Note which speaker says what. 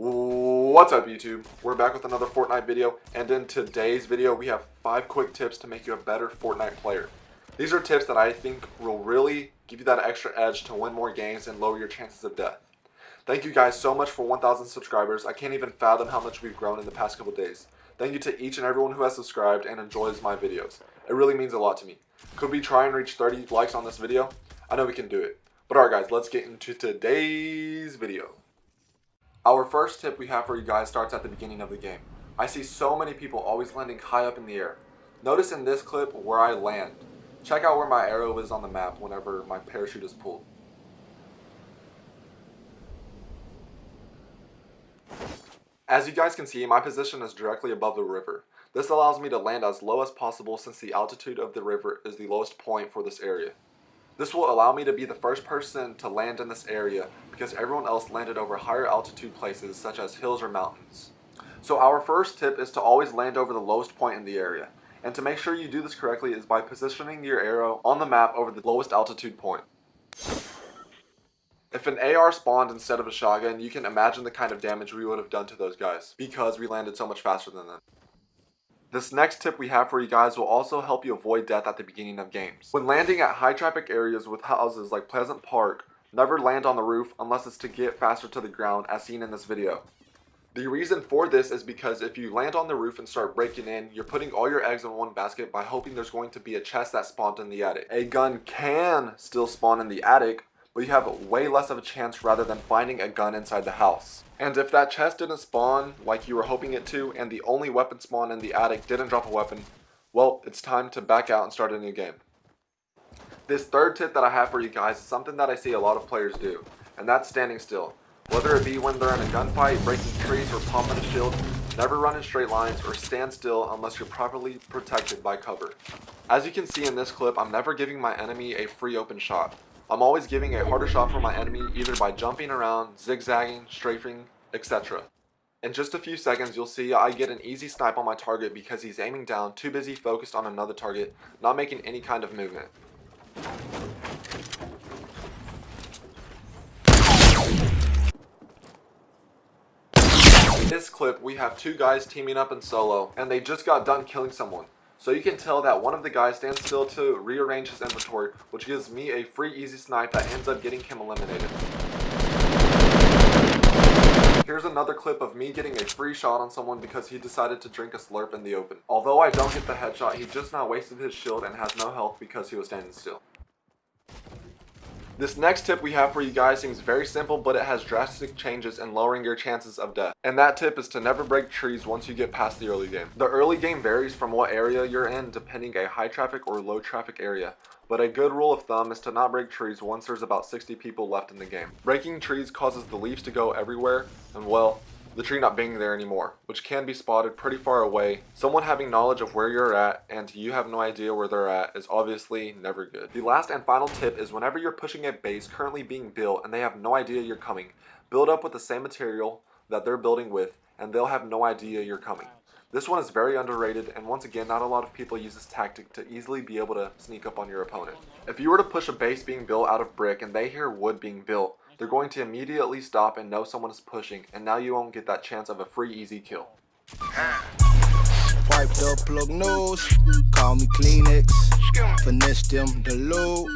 Speaker 1: What's up YouTube? We're back with another Fortnite video and in today's video we have 5 quick tips to make you a better Fortnite player. These are tips that I think will really give you that extra edge to win more games and lower your chances of death. Thank you guys so much for 1,000 subscribers. I can't even fathom how much we've grown in the past couple days. Thank you to each and everyone who has subscribed and enjoys my videos. It really means a lot to me. Could we try and reach 30 likes on this video? I know we can do it. But alright guys, let's get into today's video. Our first tip we have for you guys starts at the beginning of the game. I see so many people always landing high up in the air. Notice in this clip where I land. Check out where my arrow is on the map whenever my parachute is pulled. As you guys can see, my position is directly above the river. This allows me to land as low as possible since the altitude of the river is the lowest point for this area. This will allow me to be the first person to land in this area because everyone else landed over higher altitude places such as hills or mountains. So our first tip is to always land over the lowest point in the area. And to make sure you do this correctly is by positioning your arrow on the map over the lowest altitude point. If an AR spawned instead of a shotgun, you can imagine the kind of damage we would have done to those guys because we landed so much faster than them. This next tip we have for you guys will also help you avoid death at the beginning of games. When landing at high traffic areas with houses like Pleasant Park, never land on the roof unless it's to get faster to the ground as seen in this video. The reason for this is because if you land on the roof and start breaking in, you're putting all your eggs in one basket by hoping there's going to be a chest that spawned in the attic. A gun can still spawn in the attic, but you have way less of a chance rather than finding a gun inside the house. And if that chest didn't spawn like you were hoping it to, and the only weapon spawn in the attic didn't drop a weapon, well, it's time to back out and start a new game. This third tip that I have for you guys is something that I see a lot of players do, and that's standing still. Whether it be when they're in a gunfight, breaking trees, or pumping a shield, never run in straight lines or stand still unless you're properly protected by cover. As you can see in this clip, I'm never giving my enemy a free open shot. I'm always giving a harder shot for my enemy either by jumping around, zigzagging, strafing, etc. In just a few seconds, you'll see I get an easy snipe on my target because he's aiming down, too busy focused on another target, not making any kind of movement. In this clip, we have two guys teaming up in solo, and they just got done killing someone. So you can tell that one of the guys stands still to rearrange his inventory, which gives me a free easy snipe that ends up getting him eliminated. Here's another clip of me getting a free shot on someone because he decided to drink a slurp in the open. Although I don't get the headshot, he just now wasted his shield and has no health because he was standing still. This next tip we have for you guys seems very simple, but it has drastic changes in lowering your chances of death. And that tip is to never break trees once you get past the early game. The early game varies from what area you're in depending a high traffic or low traffic area. But a good rule of thumb is to not break trees once there's about 60 people left in the game. Breaking trees causes the leaves to go everywhere, and well, the tree not being there anymore, which can be spotted pretty far away. Someone having knowledge of where you're at and you have no idea where they're at is obviously never good. The last and final tip is whenever you're pushing a base currently being built and they have no idea you're coming, build up with the same material that they're building with and they'll have no idea you're coming. This one is very underrated and once again not a lot of people use this tactic to easily be able to sneak up on your opponent. If you were to push a base being built out of brick and they hear wood being built, they're going to immediately stop and know someone is pushing, and now you won't get that chance of a free easy kill. Wiped up plug nose, call me Kleenex, them the.